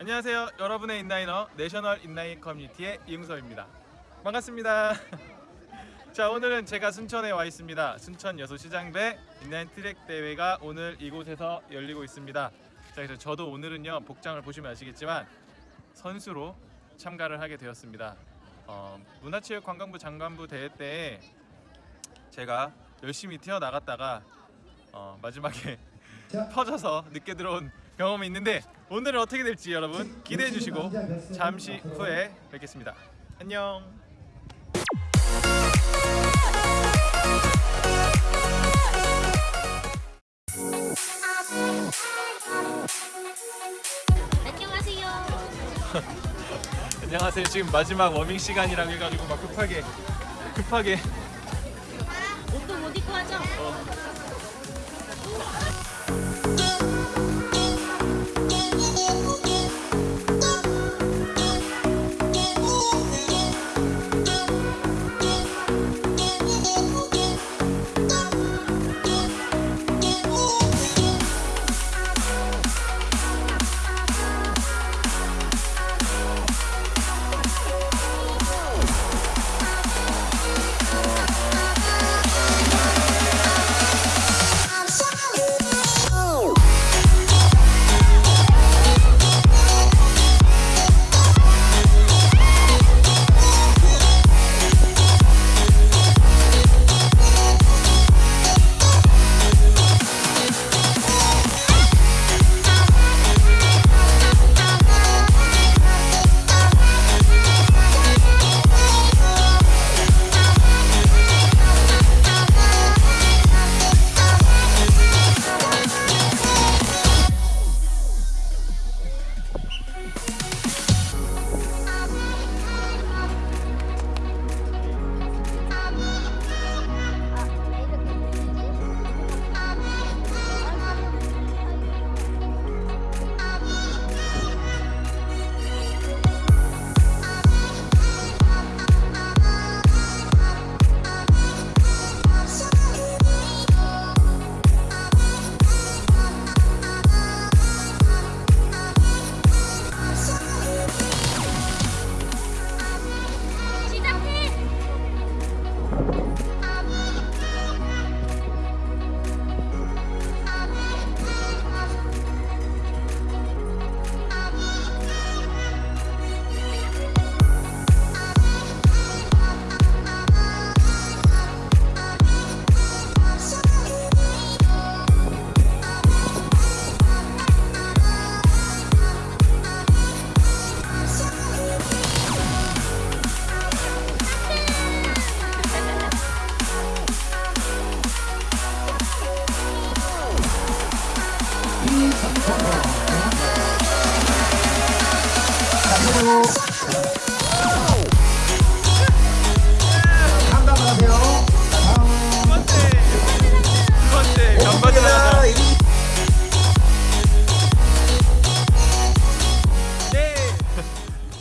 안녕하세요. 여러분의 인라이너 내셔널 인라인 커뮤니티의 이응서입니다. 반갑습니다. 자 오늘은 제가 순천에 와 있습니다. 순천 여수시장배 인라인 트랙 대회가 오늘 이곳에서 열리고 있습니다. 자 그래서 저도 오늘은요 복장을 보시면 아시겠지만 선수로 참가를 하게 되었습니다. 어, 문화체육관광부 장관배 대회 때 제가 열심히 튀어 나갔다가 어, 마지막에 터져서 늦게 들어온 경험이 있는데 오늘은 어떻게 될지 여러분 기대해 주시고 잠시 후에 뵙겠습니다. 안녕. 안녕하세요. 안녕하세요. 지금 마지막 워밍 시간이라고 해가지고 막 급하게 급하게 옷도 못 입고 하죠? 시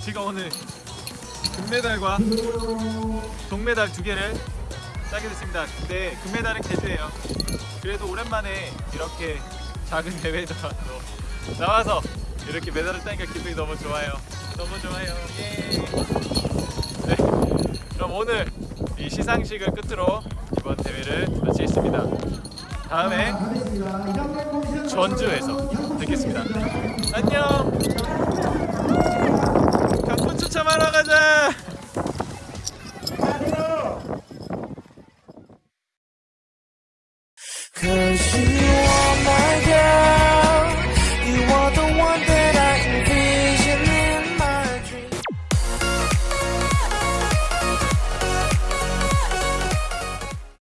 제가 오늘 금메달과 동메달 두 개를 따게 됐습니다. 근데 금메달은 개주예요. 그래도 오랜만에 이렇게 작은 대회도 나와서 이렇게 메달을 따니까 기분이 너무 좋아요. 너무 좋아요. 예. 네, 그럼 오늘 이 시상식을 끝으로 이번 대회를 마치겠습니다. 다음에 전주에서 뵙겠습니다. 안녕. 경품 추첨하러 가자. 그